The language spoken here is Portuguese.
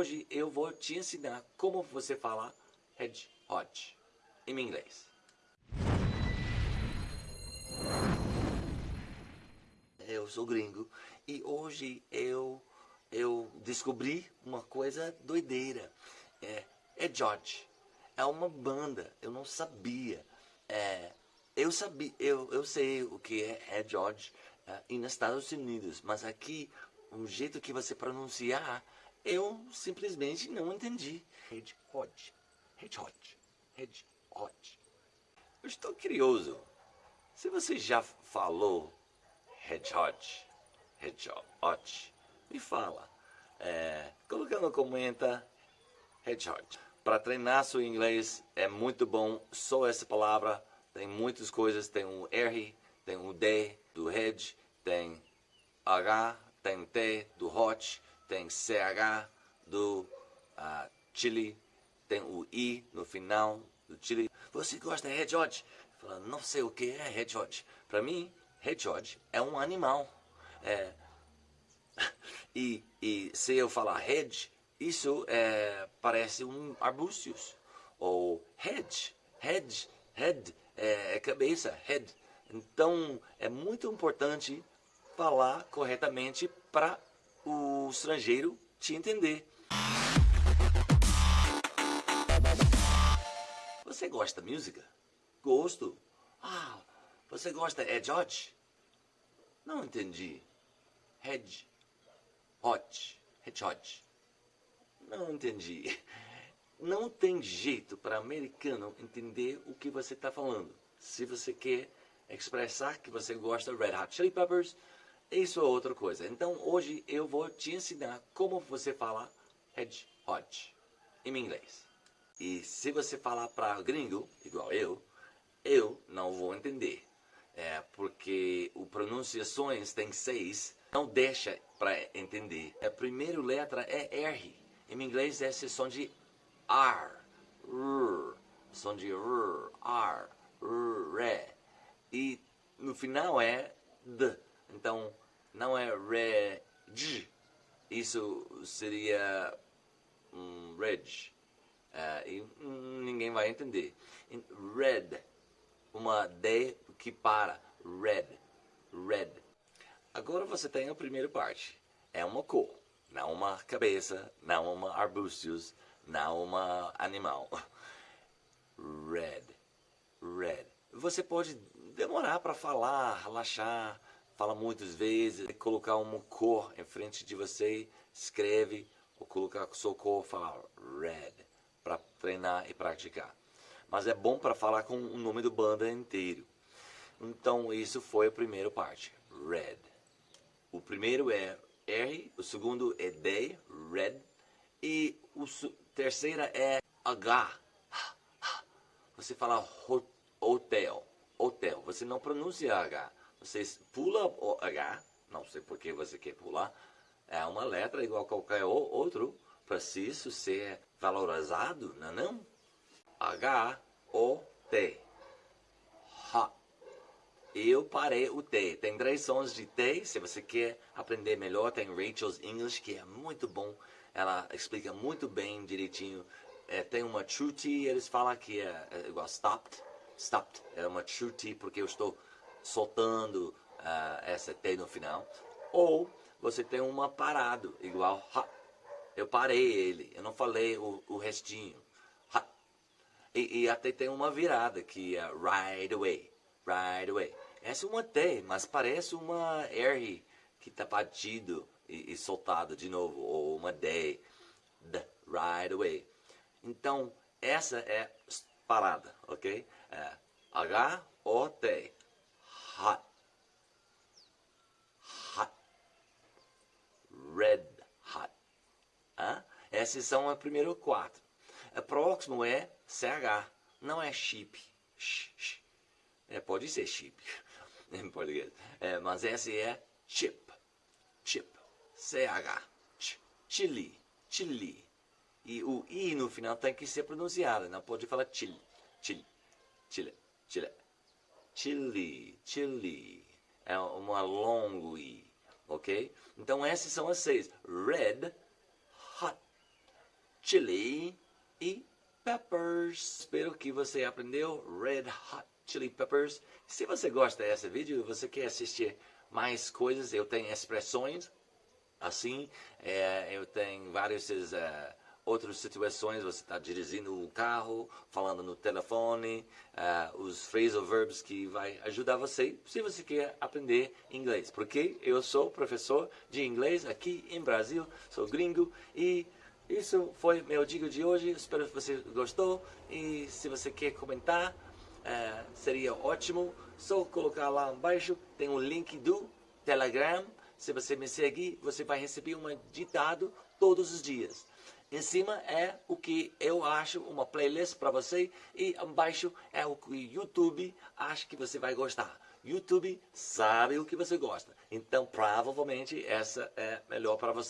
hoje eu vou te ensinar como você fala hedgehog em inglês. Eu sou gringo e hoje eu eu descobri uma coisa doideira. É, é. É uma banda. Eu não sabia. É, eu sabia, eu, eu sei o que é, é e nos Estados Unidos, mas aqui o jeito que você pronunciar, eu simplesmente não entendi. Hedgehog, hedgehog, hedgehog. Eu estou curioso. Se você já falou hedgehog, hedgehog, me fala. É, colocando comenta hedgehog. Para treinar seu inglês é muito bom só essa palavra. Tem muitas coisas, tem o R, tem o D do hedge, tem H, tem T do hot, tem CH do uh, chili, tem o I no final do chili. Você gosta de hedgehog? Fala, não sei o que é hedgehog. Para mim, hedgehog é um animal. É... e, e se eu falar hedge, isso é, parece um arbustos. Ou hedge, hedge, head, é, é cabeça, head. Então, é muito importante falar corretamente para o estrangeiro te entender. Você gosta de música? Gosto. Ah, você gosta de George? Não entendi. Hedge. Hot. Hedgehog. Não entendi. Não tem jeito para americano entender o que você está falando. Se você quer expressar que você gosta de Red Hot Chili Peppers, isso é outra coisa. Então hoje eu vou te ensinar como você fala hedgehog em inglês. E se você falar para gringo, igual eu, eu não vou entender. É porque o pronunciações tem seis, não deixa para entender. A primeira letra é R. Em inglês é som de R, R, som de R, R, R. E no final é D. Então não é Reg. Isso seria um Reg. Uh, e ninguém vai entender. Red, uma D que para. Red, red. Agora você tem a primeira parte. É uma cor não uma cabeça, não uma arbustos, não uma animal. Red, red. Você pode demorar para falar, relaxar, fala muitas vezes, colocar uma cor em frente de você, escreve, ou colocar sua cor, falar red, para treinar e praticar. Mas é bom para falar com o nome do banda inteiro. Então isso foi a primeira parte, red. O primeiro é R, o segundo é D, red, e o terceira é H. Você fala hotel, hotel. Você não pronuncia H. Você pula o H, não sei por que você quer pular. É uma letra igual a qualquer outro. Isso ser valorizado, não é não? H, O, T. Hot. Eu parei o T. Tem três sons de T. Se você quer aprender melhor, tem Rachel's English, que é muito bom. Ela explica muito bem, direitinho. É, tem uma true T, eles falam que é, é, igual stopped. Stopped. É uma true T porque eu estou soltando uh, essa T no final. Ou você tem uma parado, igual ha. Eu parei ele, eu não falei o, o restinho. Ha. E, e até tem uma virada que é right away right away. Essa é uma T, mas parece uma R que está batido e, e, soltado de novo, ou uma D, D, right away. Então, essa é parada, ok? É H-O-T, hot, hot, red hot. Hã? Esses são os primeiros quatro. O próximo é CH, não é chip. Sh, sh. É, pode ser chip em português. É, mas esse é chip. Chip. C-H. Ch chili. Chili. E o I no final tem que ser pronunciado. Não pode falar chili. Chili. Chile. Chile. Chili. Chili. É uma longo I. Ok? Então esses são as seis. Red. Hot. chili e peppers. Espero que você aprendeu Red Hot Chili Peppers. Se você gosta desse vídeo e você quer assistir mais coisas, eu tenho expressões assim, é, eu tenho várias uh, outras situações, você está dirigindo o carro, falando no telefone, uh, os phrasal verbs que vai ajudar você se você quer aprender inglês. Porque eu sou professor de inglês aqui em Brasil, sou gringo e isso foi meu dica de hoje. Espero que você gostou e se você quer comentar, uh, seria ótimo. Só colocar lá embaixo, tem um link do Telegram. Se você me seguir, você vai receber um ditado todos os dias. Em cima é o que eu acho uma playlist para você e embaixo é o que o YouTube acha que você vai gostar. YouTube sabe o que você gosta, então provavelmente essa é melhor para você.